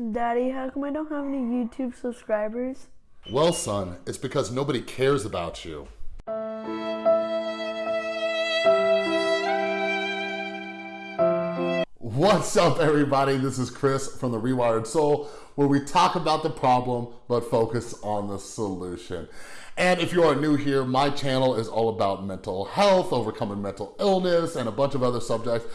Daddy, how come I don't have any YouTube subscribers? Well, son, it's because nobody cares about you. What's up, everybody? This is Chris from The Rewired Soul, where we talk about the problem, but focus on the solution. And if you are new here, my channel is all about mental health, overcoming mental illness, and a bunch of other subjects.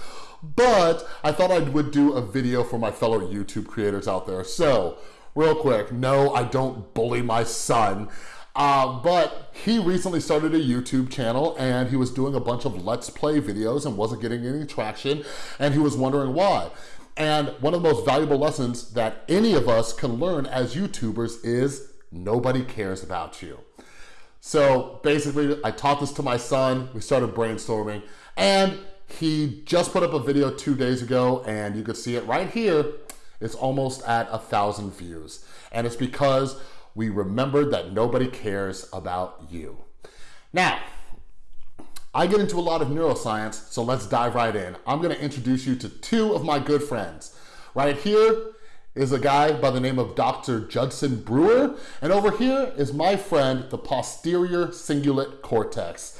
But I thought I would do a video for my fellow YouTube creators out there. So, real quick, no, I don't bully my son. Uh, but he recently started a YouTube channel and he was doing a bunch of Let's Play videos and wasn't getting any traction and he was wondering why. And one of the most valuable lessons that any of us can learn as YouTubers is nobody cares about you. So basically, I taught this to my son, we started brainstorming, and he just put up a video two days ago and you can see it right here. It's almost at a thousand views. And it's because we remembered that nobody cares about you. Now, I get into a lot of neuroscience, so let's dive right in. I'm gonna introduce you to two of my good friends. Right here is a guy by the name of Dr. Judson Brewer, and over here is my friend, the posterior cingulate cortex.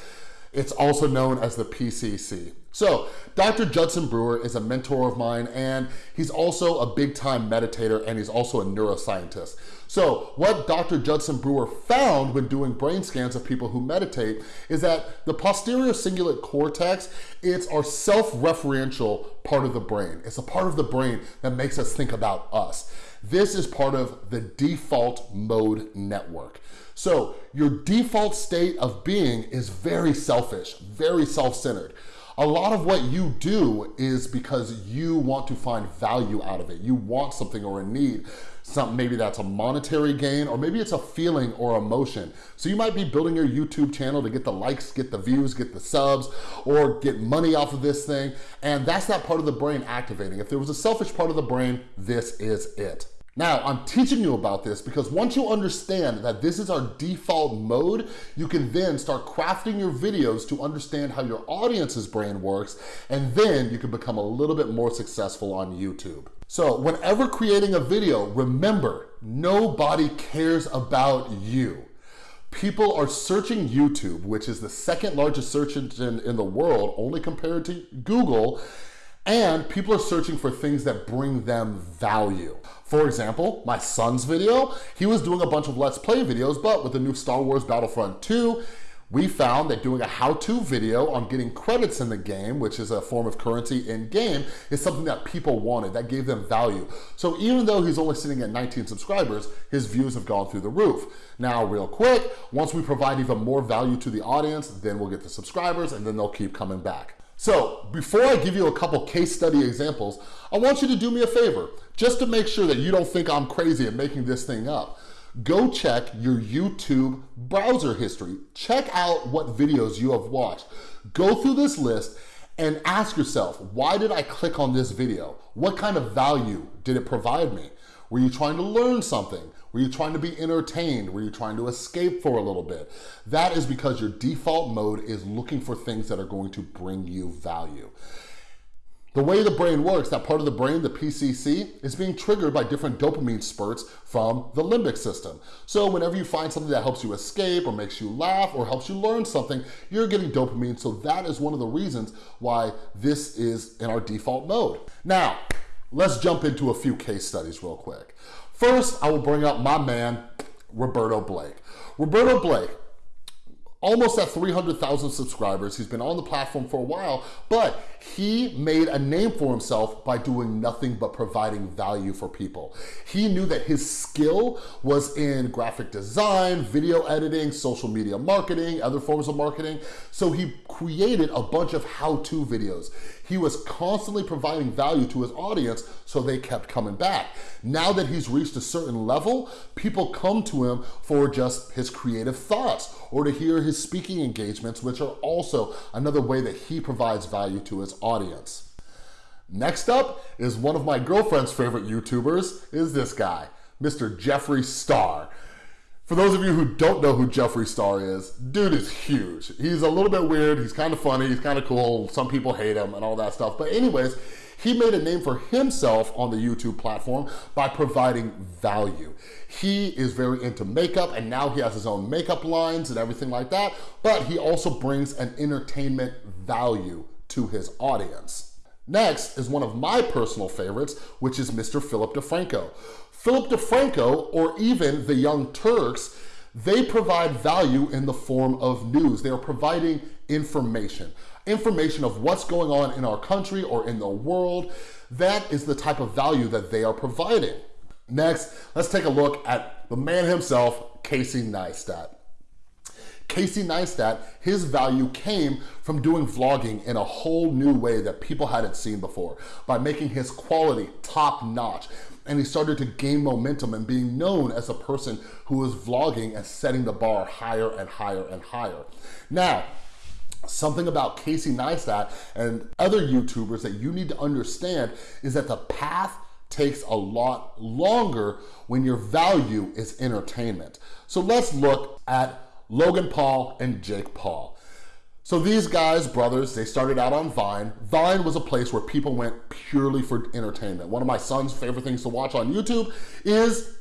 It's also known as the PCC. So Dr. Judson Brewer is a mentor of mine and he's also a big time meditator and he's also a neuroscientist. So what Dr. Judson Brewer found when doing brain scans of people who meditate is that the posterior cingulate cortex, it's our self-referential part of the brain. It's a part of the brain that makes us think about us. This is part of the default mode network. So your default state of being is very selfish, very self-centered. A lot of what you do is because you want to find value out of it. You want something or a need. Some, maybe that's a monetary gain or maybe it's a feeling or emotion. So you might be building your YouTube channel to get the likes, get the views, get the subs, or get money off of this thing. And that's that part of the brain activating. If there was a selfish part of the brain, this is it. Now, I'm teaching you about this because once you understand that this is our default mode, you can then start crafting your videos to understand how your audience's brain works, and then you can become a little bit more successful on YouTube. So whenever creating a video, remember, nobody cares about you. People are searching YouTube, which is the second largest search engine in the world, only compared to Google, and people are searching for things that bring them value. For example, my son's video, he was doing a bunch of Let's Play videos, but with the new Star Wars Battlefront 2, we found that doing a how-to video on getting credits in the game, which is a form of currency in game, is something that people wanted, that gave them value. So even though he's only sitting at 19 subscribers, his views have gone through the roof. Now, real quick, once we provide even more value to the audience, then we'll get the subscribers and then they'll keep coming back. So before I give you a couple case study examples, I want you to do me a favor, just to make sure that you don't think I'm crazy and making this thing up. Go check your YouTube browser history. Check out what videos you have watched. Go through this list and ask yourself, why did I click on this video? What kind of value did it provide me? Were you trying to learn something? Were you trying to be entertained? Were you trying to escape for a little bit? That is because your default mode is looking for things that are going to bring you value. The way the brain works, that part of the brain, the PCC, is being triggered by different dopamine spurts from the limbic system. So whenever you find something that helps you escape or makes you laugh or helps you learn something, you're getting dopamine. So that is one of the reasons why this is in our default mode. Now, let's jump into a few case studies real quick. First, I will bring up my man, Roberto Blake. Roberto Blake, almost at 300,000 subscribers. He's been on the platform for a while, but he made a name for himself by doing nothing but providing value for people. He knew that his skill was in graphic design, video editing, social media marketing, other forms of marketing. So he created a bunch of how-to videos. He was constantly providing value to his audience so they kept coming back. Now that he's reached a certain level, people come to him for just his creative thoughts or to hear his speaking engagements, which are also another way that he provides value to his audience. Next up is one of my girlfriend's favorite YouTubers is this guy, Mr. Jeffree Star. For those of you who don't know who Jeffree Star is, dude is huge. He's a little bit weird, he's kind of funny, he's kind of cool, some people hate him and all that stuff. But anyways, He made a name for himself on the YouTube platform by providing value. He is very into makeup and now he has his own makeup lines and everything like that, but he also brings an entertainment value to his audience. Next is one of my personal favorites, which is Mr. Philip DeFranco. Philip DeFranco, or even the Young Turks, they provide value in the form of news. They are providing information, information of what's going on in our country or in the world. That is the type of value that they are providing. Next, let's take a look at the man himself, Casey Neistat. Casey Neistat, his value came from doing vlogging in a whole new way that people hadn't seen before by making his quality top notch. And he started to gain momentum and being known as a person who was vlogging and setting the bar higher and higher and higher. Now, something about Casey Neistat and other YouTubers that you need to understand is that the path takes a lot longer when your value is entertainment. So let's look at Logan Paul and Jake Paul. So these guys, brothers, they started out on Vine. Vine was a place where people went purely for entertainment. One of my son's favorite things to watch on YouTube is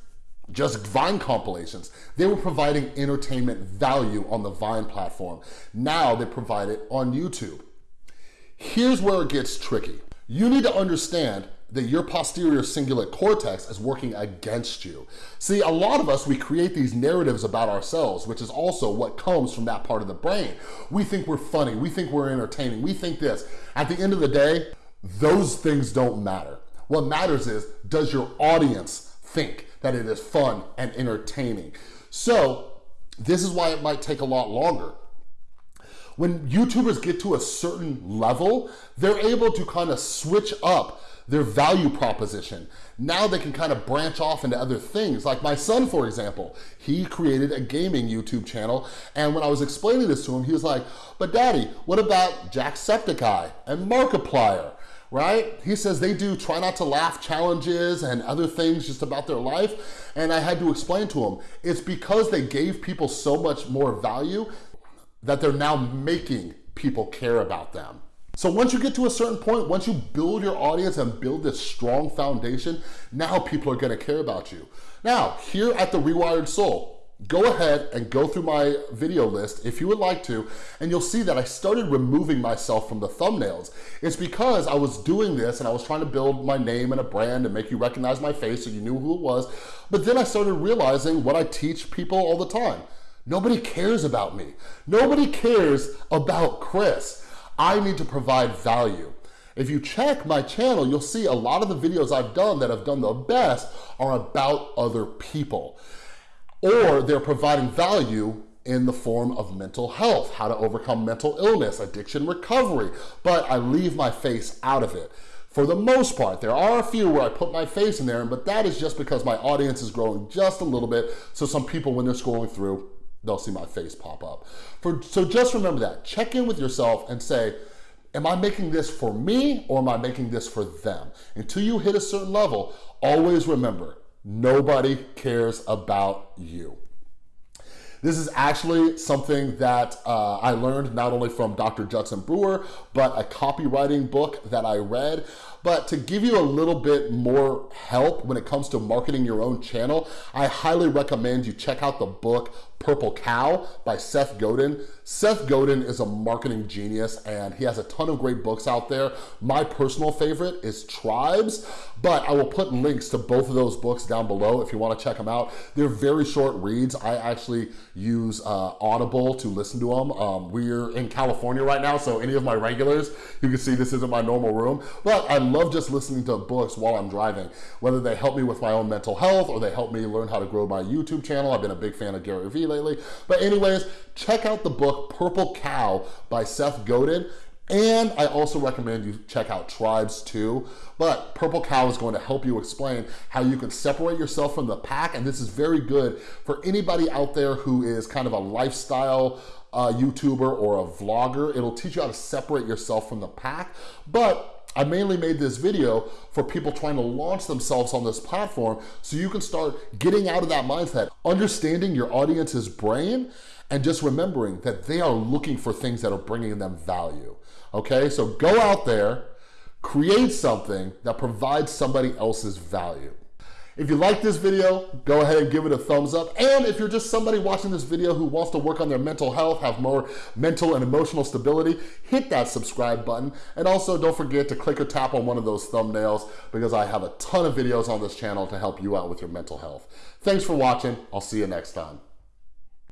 just Vine compilations. They were providing entertainment value on the Vine platform. Now they provide it on YouTube. Here's where it gets tricky. You need to understand that your posterior cingulate cortex is working against you. See, a lot of us, we create these narratives about ourselves, which is also what comes from that part of the brain. We think we're funny, we think we're entertaining, we think this. At the end of the day, those things don't matter. What matters is, does your audience think that it is fun and entertaining? So, this is why it might take a lot longer when YouTubers get to a certain level, they're able to kind of switch up their value proposition. Now they can kind of branch off into other things. Like my son, for example, he created a gaming YouTube channel. And when I was explaining this to him, he was like, but daddy, what about Jacksepticeye and Markiplier? right? He says they do try not to laugh challenges and other things just about their life. And I had to explain to him, it's because they gave people so much more value that they're now making people care about them. So once you get to a certain point, once you build your audience and build this strong foundation, now people are gonna care about you. Now, here at The Rewired Soul, go ahead and go through my video list if you would like to, and you'll see that I started removing myself from the thumbnails. It's because I was doing this and I was trying to build my name and a brand and make you recognize my face so you knew who it was. But then I started realizing what I teach people all the time. Nobody cares about me. Nobody cares about Chris. I need to provide value. If you check my channel, you'll see a lot of the videos I've done that have done the best are about other people. Or they're providing value in the form of mental health, how to overcome mental illness, addiction recovery, but I leave my face out of it. For the most part, there are a few where I put my face in there, but that is just because my audience is growing just a little bit, so some people, when they're scrolling through, they'll see my face pop up. For, so just remember that. Check in with yourself and say, am I making this for me or am I making this for them? Until you hit a certain level, always remember, nobody cares about you. This is actually something that uh, I learned not only from Dr. Judson Brewer, but a copywriting book that I read. But to give you a little bit more help when it comes to marketing your own channel, I highly recommend you check out the book Purple Cow by Seth Godin. Seth Godin is a marketing genius and he has a ton of great books out there. My personal favorite is Tribes, but I will put links to both of those books down below if you wanna check them out. They're very short reads. I actually use uh, Audible to listen to them. Um, we're in California right now, so any of my regulars, you can see this isn't my normal room, but I love just listening to books while I'm driving, whether they help me with my own mental health or they help me learn how to grow my YouTube channel. I've been a big fan of Gary Vee lately. But anyways, check out the book Purple Cow by Seth Godin. And I also recommend you check out Tribes too. But Purple Cow is going to help you explain how you can separate yourself from the pack. And this is very good for anybody out there who is kind of a lifestyle uh, YouTuber or a vlogger. It'll teach you how to separate yourself from the pack. But I mainly made this video for people trying to launch themselves on this platform so you can start getting out of that mindset, understanding your audience's brain, and just remembering that they are looking for things that are bringing them value. Okay, so go out there, Create something that provides somebody else's value. If you like this video, go ahead and give it a thumbs up. And if you're just somebody watching this video who wants to work on their mental health, have more mental and emotional stability, hit that subscribe button. And also don't forget to click or tap on one of those thumbnails because I have a ton of videos on this channel to help you out with your mental health. Thanks for watching. I'll see you next time.